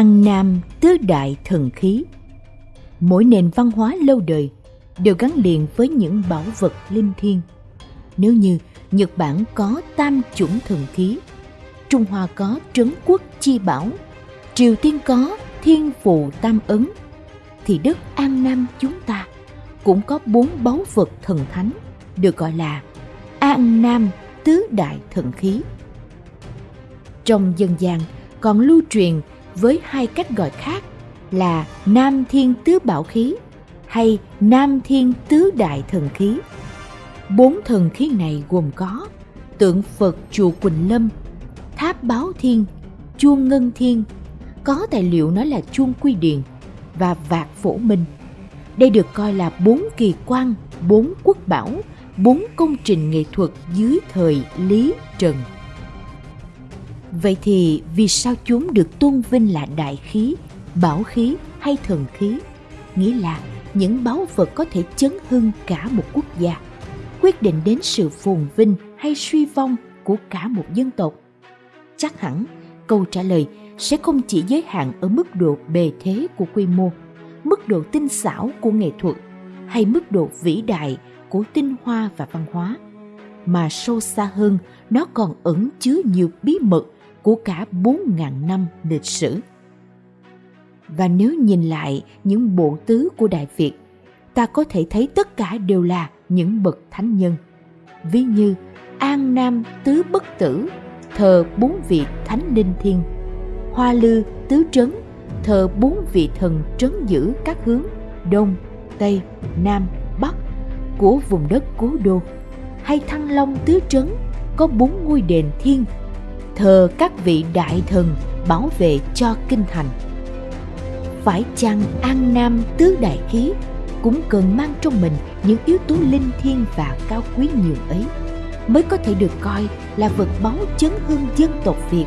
An Nam tứ đại thần khí Mỗi nền văn hóa lâu đời đều gắn liền với những bảo vật linh thiêng. Nếu như Nhật Bản có tam chủng thần khí, Trung Hoa có trấn quốc chi bảo, Triều Tiên có thiên phù tam ấn, thì đất An Nam chúng ta cũng có bốn báu vật thần thánh được gọi là An Nam tứ đại thần khí. Trong dân gian còn lưu truyền với hai cách gọi khác là Nam Thiên Tứ Bảo Khí hay Nam Thiên Tứ Đại Thần Khí. Bốn thần khí này gồm có tượng Phật chùa Quỳnh Lâm, tháp Báo Thiên, chuông Ngân Thiên, có tài liệu nói là chuông Quy Điền và vạc Phổ Minh. Đây được coi là bốn kỳ quan, bốn quốc bảo, bốn công trình nghệ thuật dưới thời Lý Trần. Vậy thì vì sao chúng được tôn vinh là đại khí, bảo khí hay thần khí? Nghĩa là những báu vật có thể chấn hưng cả một quốc gia, quyết định đến sự phồn vinh hay suy vong của cả một dân tộc. Chắc hẳn câu trả lời sẽ không chỉ giới hạn ở mức độ bề thế của quy mô, mức độ tinh xảo của nghệ thuật hay mức độ vĩ đại của tinh hoa và văn hóa, mà sâu xa hơn nó còn ẩn chứa nhiều bí mật của cả 4.000 năm lịch sử. Và nếu nhìn lại những bộ tứ của Đại Việt, ta có thể thấy tất cả đều là những bậc thánh nhân. Ví như An Nam Tứ Bất Tử, thờ bốn vị thánh linh thiên, Hoa Lư Tứ Trấn, thờ bốn vị thần trấn giữ các hướng Đông, Tây, Nam, Bắc của vùng đất cố đô, hay Thăng Long Tứ Trấn có bốn ngôi đền thiên thờ các vị đại thần bảo vệ cho kinh thành. Phải chăng An Nam tứ đại khí cũng cần mang trong mình những yếu tố linh thiêng và cao quý nhiều ấy mới có thể được coi là vật báu chấn hương dân tộc Việt.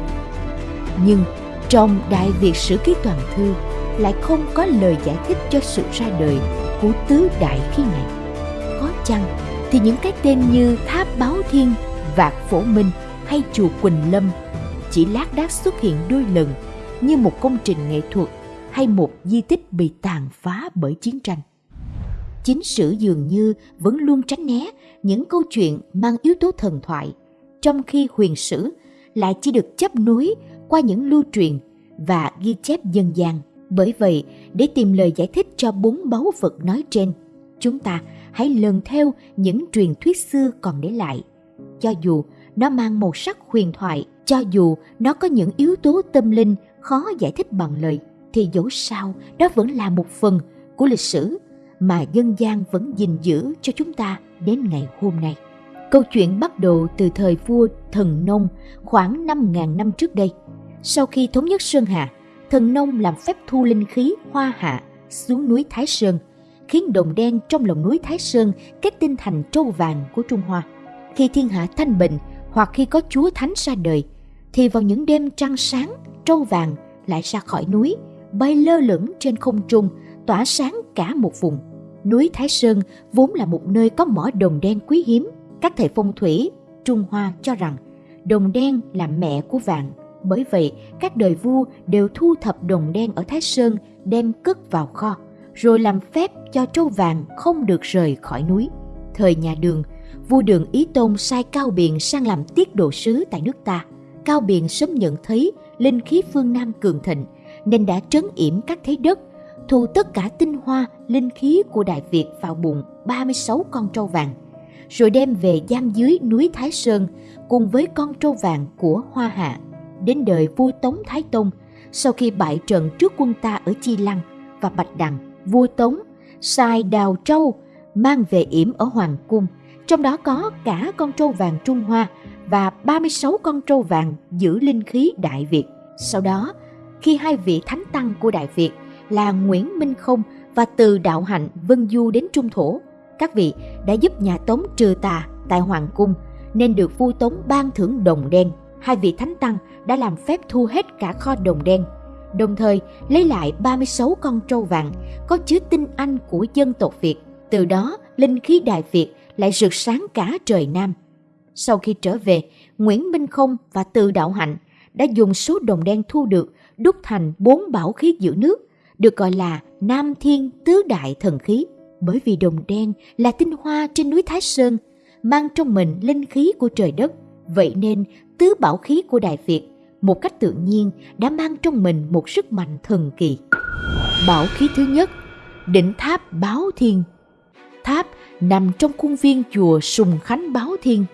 Nhưng trong Đại Việt Sử Ký Toàn Thư lại không có lời giải thích cho sự ra đời của tứ đại khí này. Có chăng thì những cái tên như Tháp Báo Thiên, Vạc Phổ Minh hay Chùa Quỳnh Lâm chỉ lác đác xuất hiện đôi lần như một công trình nghệ thuật hay một di tích bị tàn phá bởi chiến tranh. Chính sử dường như vẫn luôn tránh né những câu chuyện mang yếu tố thần thoại, trong khi huyền sử lại chỉ được chấp nối qua những lưu truyền và ghi chép dân gian. Bởi vậy, để tìm lời giải thích cho bốn báu vật nói trên, chúng ta hãy lần theo những truyền thuyết xưa còn để lại. Cho dù nó mang màu sắc huyền thoại cho dù nó có những yếu tố tâm linh khó giải thích bằng lời thì dẫu sao đó vẫn là một phần của lịch sử mà dân gian vẫn gìn giữ cho chúng ta đến ngày hôm nay. Câu chuyện bắt đầu từ thời vua Thần Nông khoảng 5.000 năm trước đây. Sau khi thống nhất Sơn Hà, Thần Nông làm phép thu linh khí Hoa Hạ xuống núi Thái Sơn, khiến đồng đen trong lòng núi Thái Sơn kết tinh thành trâu vàng của Trung Hoa. Khi thiên hạ thanh bình hoặc khi có chúa thánh ra đời, thì vào những đêm trăng sáng, trâu vàng lại ra khỏi núi, bay lơ lửng trên không trung, tỏa sáng cả một vùng. Núi Thái Sơn vốn là một nơi có mỏ đồng đen quý hiếm. Các thầy phong thủy Trung Hoa cho rằng đồng đen là mẹ của vàng. Bởi vậy, các đời vua đều thu thập đồng đen ở Thái Sơn đem cất vào kho, rồi làm phép cho trâu vàng không được rời khỏi núi. Thời nhà Đường, vua Đường Ý Tôn sai Cao Biện sang làm tiết độ sứ tại nước ta. Cao Biện sớm nhận thấy linh khí phương Nam cường thịnh nên đã trấn yểm các thế đất, thu tất cả tinh hoa, linh khí của Đại Việt vào bụng 36 con trâu vàng, rồi đem về giam dưới núi Thái Sơn cùng với con trâu vàng của Hoa Hạ. Đến đời vua Tống Thái Tông, sau khi bại trận trước quân ta ở Chi Lăng và Bạch Đằng, vua Tống sai đào trâu mang về yểm ở Hoàng Cung, trong đó có cả con trâu vàng Trung Hoa và 36 con trâu vàng giữ linh khí Đại Việt. Sau đó, khi hai vị thánh tăng của Đại Việt là Nguyễn Minh Không và Từ Đạo Hạnh vân du đến Trung Thổ, các vị đã giúp nhà Tống trừ tà tại Hoàng Cung nên được vua Tống ban thưởng đồng đen. Hai vị thánh tăng đã làm phép thu hết cả kho đồng đen, đồng thời lấy lại 36 con trâu vàng có chứa tinh anh của dân tộc Việt. Từ đó, linh khí Đại Việt lại rực sáng cả trời Nam. Sau khi trở về, Nguyễn Minh Không và Từ Đạo Hạnh đã dùng số đồng đen thu được đúc thành bốn bảo khí giữ nước, được gọi là Nam Thiên Tứ Đại Thần Khí. Bởi vì đồng đen là tinh hoa trên núi Thái Sơn, mang trong mình linh khí của trời đất, vậy nên tứ bảo khí của Đại Việt một cách tự nhiên đã mang trong mình một sức mạnh thần kỳ. Bảo khí thứ nhất, đỉnh tháp Báo Thiên. Tháp nằm trong khuôn viên chùa Sùng Khánh Báo Thiên.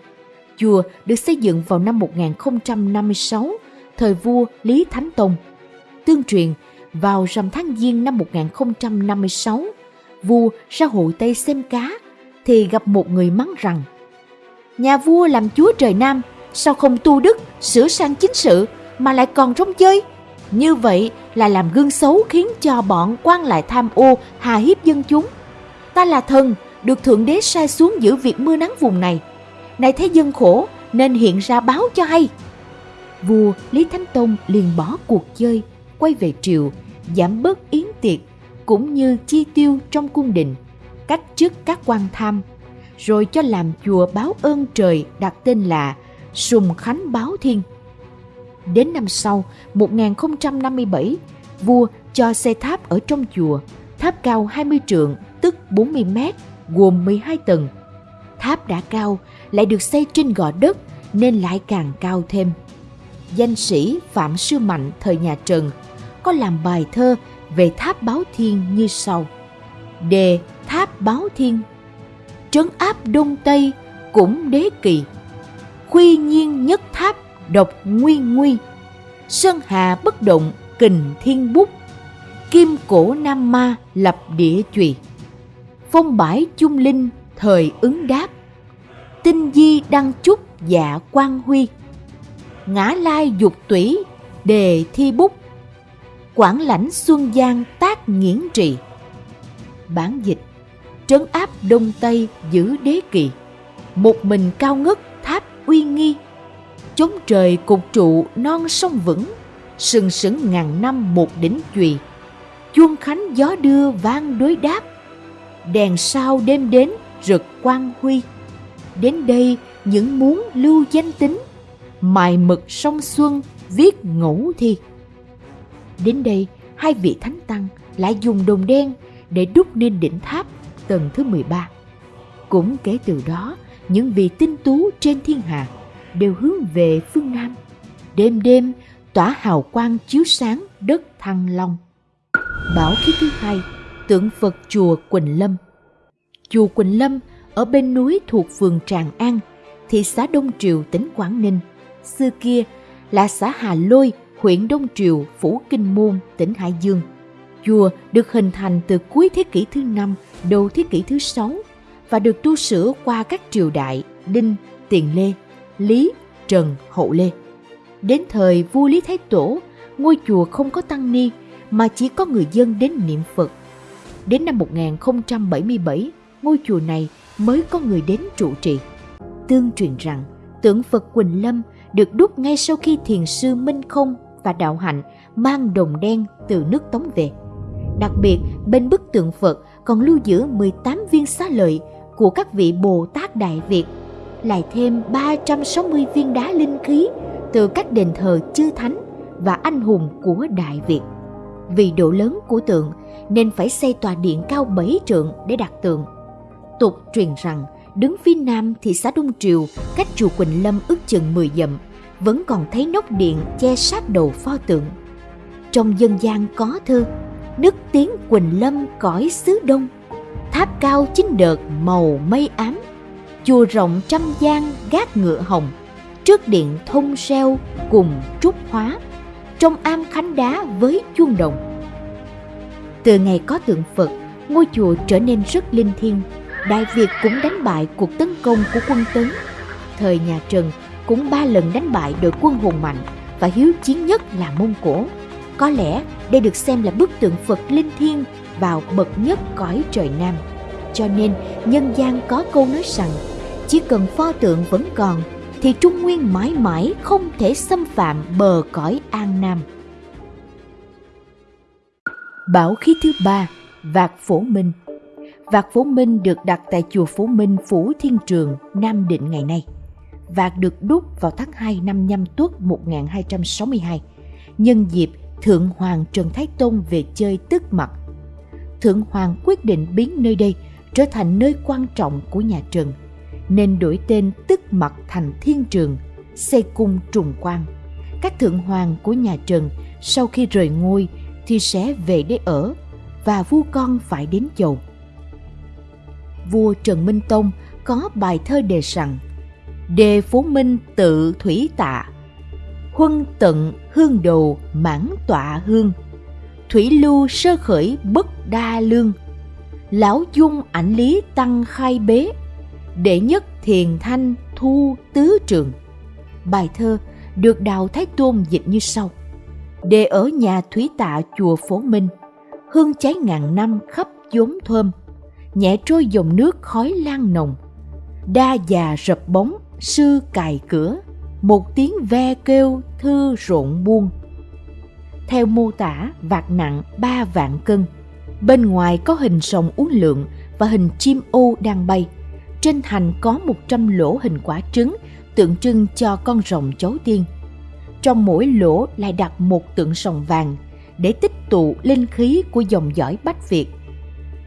Chùa được xây dựng vào năm 1056, thời vua Lý Thánh Tông. Tương truyền, vào rằm tháng Giêng năm 1056, vua ra hội Tây xem cá, thì gặp một người mắng rằng Nhà vua làm chúa trời Nam, sao không tu đức, sửa sang chính sự, mà lại còn rong chơi? Như vậy là làm gương xấu khiến cho bọn quan lại tham ô, hà hiếp dân chúng. Ta là thần, được Thượng Đế sai xuống giữ việc mưa nắng vùng này. Này thấy dân khổ, nên hiện ra báo cho hay. Vua Lý Thánh Tông liền bỏ cuộc chơi, quay về triều, giảm bớt yến tiệc, cũng như chi tiêu trong cung đình, cách chức các quan tham, rồi cho làm chùa báo ơn trời đặt tên là Sùng Khánh Báo Thiên. Đến năm sau, 1057, vua cho xây tháp ở trong chùa, tháp cao 20 trượng, tức 40 mét, gồm 12 tầng. Tháp đã cao, lại được xây trên gò đất nên lại càng cao thêm. Danh sĩ Phạm Sư Mạnh thời nhà Trần có làm bài thơ về tháp báo thiên như sau. Đề tháp báo thiên Trấn áp Đông Tây cũng đế kỳ Khuy nhiên nhất tháp độc nguy nguy Sơn hà bất động kình thiên bút Kim cổ nam ma lập địa chùy Phong bãi chung linh thời ứng đáp. Tinh di đăng chúc dạ quan huy. Ngã lai dục tủy, đề thi bút. Quảng lãnh Xuân Giang tác nghiễn trị Bản dịch, Trấn áp Đông Tây giữ đế kỳ. Một mình cao ngất tháp uy nghi. Chống trời cục trụ non sông vững. Sừng sững ngàn năm một đỉnh chùy. Chuông khánh gió đưa vang đối đáp. Đèn sao đêm đến rực quang huy Đến đây những muốn lưu danh tính Mài mực sông xuân viết ngẫu thi Đến đây, hai vị thánh tăng lại dùng đồng đen để đúc nên đỉnh tháp tầng thứ 13. Cũng kể từ đó, những vị tinh tú trên thiên hạ đều hướng về phương Nam. Đêm đêm tỏa hào quang chiếu sáng đất Thăng Long. Bảo khí thứ hai, tượng Phật chùa Quỳnh Lâm. Chùa Quỳnh Lâm ở bên núi thuộc phường Tràng An, thị xã Đông Triều, tỉnh Quảng Ninh. Xưa kia là xã Hà Lôi huyện Đông Triều, Phủ Kinh Môn, tỉnh Hải Dương. Chùa được hình thành từ cuối thế kỷ thứ năm, đầu thế kỷ thứ sáu và được tu sửa qua các triều đại Đinh, Tiền Lê, Lý, Trần, Hậu Lê. Đến thời vua Lý Thái Tổ, ngôi chùa không có tăng ni mà chỉ có người dân đến niệm Phật. Đến năm 1077, ngôi chùa này mới có người đến trụ trì. Tương truyền rằng tượng Phật Quỳnh Lâm được đúc ngay sau khi thiền sư Minh Không và đạo hạnh mang đồng đen từ nước Tống về. Đặc biệt, bên bức tượng Phật còn lưu giữ 18 viên xá lợi của các vị Bồ Tát Đại Việt, lại thêm 360 viên đá linh khí từ các đền thờ chư thánh và anh hùng của Đại Việt. Vì độ lớn của tượng nên phải xây tòa điện cao 7 trượng để đặt tượng. Tục truyền rằng đứng phía nam thị xã Đông Triều cách chùa Quỳnh Lâm ước chừng 10 dặm vẫn còn thấy nóc điện che sát đầu pho tượng. Trong dân gian có thơ, đức tiếng Quỳnh Lâm cõi xứ Đông, tháp cao chín đợt màu mây ám, chùa rộng trăm gian gác ngựa hồng, trước điện thông reo cùng trúc hóa, trong am khánh đá với chuông đồng. Từ ngày có tượng Phật, ngôi chùa trở nên rất linh thiêng. Đại Việt cũng đánh bại cuộc tấn công của quân Tấn. Thời nhà Trần, cũng ba lần đánh bại đội quân hùng mạnh và hiếu chiến nhất là Mông Cổ. Có lẽ đây được xem là bức tượng Phật linh thiêng vào bậc nhất cõi trời Nam. Cho nên nhân gian có câu nói rằng chỉ cần pho tượng vẫn còn thì Trung Nguyên mãi mãi không thể xâm phạm bờ cõi An Nam. Bảo khí thứ ba, Vạc Phổ Minh Vạc phú Minh được đặt tại chùa phú Minh Phủ Thiên Trường, Nam Định ngày nay vạc được đúc vào tháng 2 năm nhâm tuất 1262, nhân dịp Thượng Hoàng Trần Thái Tông về chơi tức mặt. Thượng Hoàng quyết định biến nơi đây trở thành nơi quan trọng của nhà Trần, nên đổi tên tức mặt thành Thiên Trường, xây cung trùng quan. Các thượng hoàng của nhà Trần sau khi rời ngôi thì sẽ về để ở và vua con phải đến chầu. Vua Trần Minh Tông có bài thơ đề rằng, Đề phố minh tự thủy tạ, Huân tận hương đồ mãn tọa hương, Thủy lưu sơ khởi bất đa lương, Lão dung ảnh lý tăng khai bế, Đệ nhất thiền thanh thu tứ trường. Bài thơ được Đào Thái Tôn dịch như sau Đề ở nhà thủy tạ chùa Phổ Minh, Hương cháy ngàn năm khắp chốn thơm Nhẹ trôi dòng nước khói lan nồng. Đa già rập bóng, sư cài cửa, một tiếng ve kêu thư rộn buông. Theo mô tả vạt nặng ba vạn cân. Bên ngoài có hình sòng uốn lượn và hình chim ô đang bay. Trên thành có một trăm lỗ hình quả trứng, tượng trưng cho con rồng chấu tiên. Trong mỗi lỗ lại đặt một tượng sòng vàng để tích tụ linh khí của dòng dõi bách việt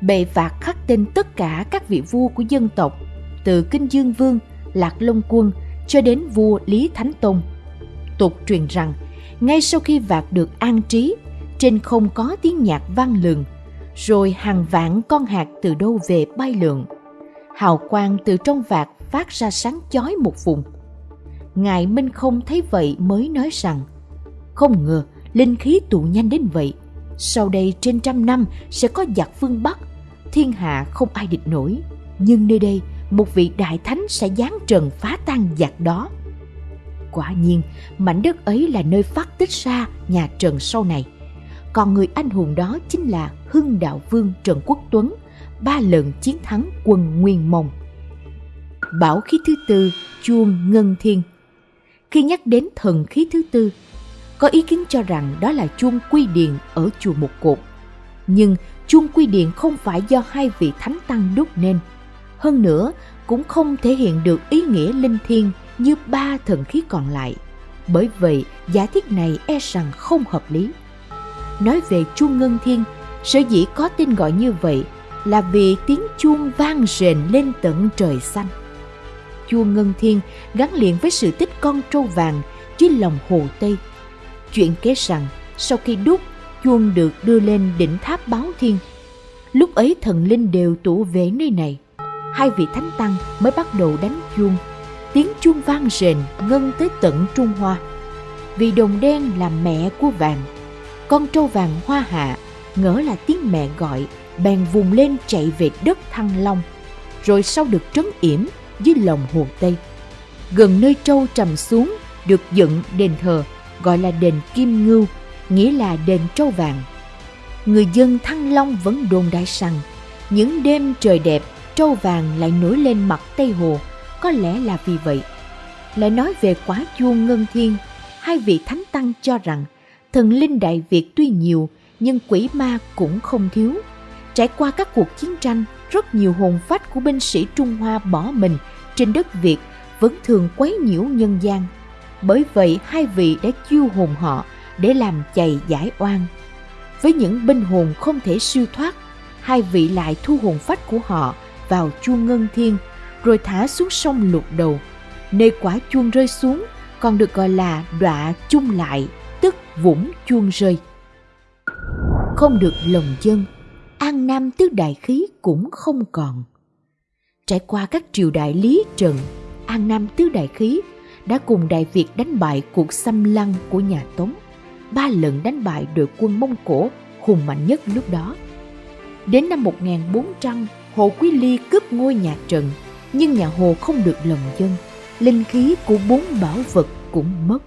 bệ phạt khắc tên tất cả các vị vua của dân tộc, từ kinh dương vương, lạc long quân cho đến vua lý thánh tông. Tục truyền rằng, ngay sau khi vạc được an trí, trên không có tiếng nhạc vang lừng, rồi hàng vạn con hạt từ đâu về bay lượn. Hào quang từ trong vạc phát ra sáng chói một vùng. Ngài minh không thấy vậy mới nói rằng, không ngờ, linh khí tụ nhanh đến vậy. Sau đây trên trăm năm sẽ có giặc phương bắc thiên hạ không ai địch nổi. Nhưng nơi đây, một vị đại thánh sẽ giáng trần phá tan giặc đó. Quả nhiên, mảnh đất ấy là nơi phát tích ra nhà trần sau này. Còn người anh hùng đó chính là hưng đạo vương trần quốc tuấn, ba lần chiến thắng quân nguyên mông. Bảo khí thứ tư, chuông ngân thiên. Khi nhắc đến thần khí thứ tư, có ý kiến cho rằng đó là chuông quy điền ở chùa một cột. Nhưng chuông quy điện không phải do hai vị thánh tăng đúc nên hơn nữa cũng không thể hiện được ý nghĩa linh thiêng như ba thần khí còn lại. Bởi vậy, giả thiết này e rằng không hợp lý. Nói về chuông ngân thiên, sở dĩ có tên gọi như vậy là vì tiếng chuông vang rền lên tận trời xanh. Chuông ngân thiên gắn liền với sự tích con trâu vàng dưới lòng hồ Tây. Chuyện kể rằng sau khi đúc, chuông được đưa lên đỉnh tháp báo thiên. Lúc ấy thần linh đều tụ về nơi này. Hai vị thánh tăng mới bắt đầu đánh chuông. Tiếng chuông vang rền, ngân tới tận trung hoa. Vì đồng đen là mẹ của vàng, con trâu vàng hoa hạ, ngỡ là tiếng mẹ gọi, bèn vùng lên chạy về đất thăng long. Rồi sau được trấn yểm dưới lòng hồ tây. Gần nơi trâu trầm xuống, được dựng đền thờ, gọi là đền kim ngưu nghĩa là đền trâu vàng người dân thăng long vẫn đồn đại rằng những đêm trời đẹp trâu vàng lại nổi lên mặt Tây Hồ, có lẽ là vì vậy. Lại nói về quá chuông ngân thiên, hai vị thánh tăng cho rằng thần linh Đại Việt tuy nhiều nhưng quỷ ma cũng không thiếu. Trải qua các cuộc chiến tranh, rất nhiều hồn phách của binh sĩ Trung Hoa bỏ mình trên đất Việt vẫn thường quấy nhiễu nhân gian. Bởi vậy hai vị đã chiêu hồn họ để làm chày giải oan. Với những binh hồn không thể siêu thoát, hai vị lại thu hồn phách của họ vào chuông ngân thiên rồi thả xuống sông lục đầu. Nơi quả chuông rơi xuống còn được gọi là đọa chung lại tức vũng chuông rơi. Không được lòng dân an nam tứ đại khí cũng không còn. Trải qua các triều đại lý trần an nam tứ đại khí đã cùng đại việt đánh bại cuộc xâm lăng của nhà tống ba lần đánh bại đội quân mông cổ hùng mạnh nhất lúc đó đến năm 1400 Hồ Quý Ly cướp ngôi nhà Trần, nhưng nhà Hồ không được lòng dân, linh khí của bốn bảo vật cũng mất.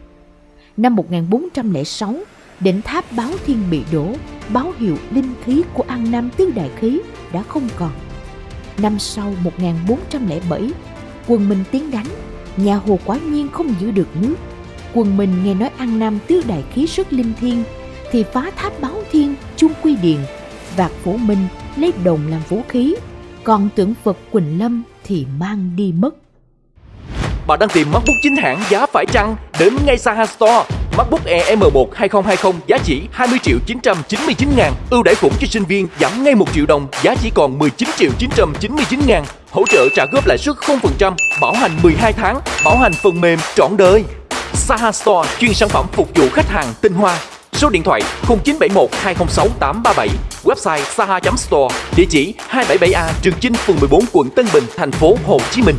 Năm 1406, đỉnh tháp báo thiên bị đổ, báo hiệu linh khí của An Nam Tứ Đại Khí đã không còn. Năm sau 1407, quân Minh tiến đánh, nhà Hồ quả nhiên không giữ được nước. Quần Minh nghe nói ăn Nam Tứ Đại Khí sức linh thiên, thì phá tháp báo thiên, chung quy điền, vạc phổ minh lấy đồng làm vũ khí còn tượng Phật Quỳnh Lâm thì mang đi mất. Bạn đang tìm macbook chính hãng giá phải chăng? Đến ngay Saha Store. MacBook Air M1 2020 giá chỉ 20 triệu 999 ngàn. Ưu đãi khủng cho sinh viên giảm ngay 1 triệu đồng, giá chỉ còn 19 triệu 999 ngàn. Hỗ trợ trả góp lãi suất 0%, bảo hành 12 tháng, bảo hành phần mềm trọn đời. Saha Store chuyên sản phẩm phục vụ khách hàng tinh hoa. Số điện thoại 0971 206 837, website saha.store, địa chỉ 277A Trường Chinh, phường 14, quận Tân Bình, thành phố Hồ Chí Minh.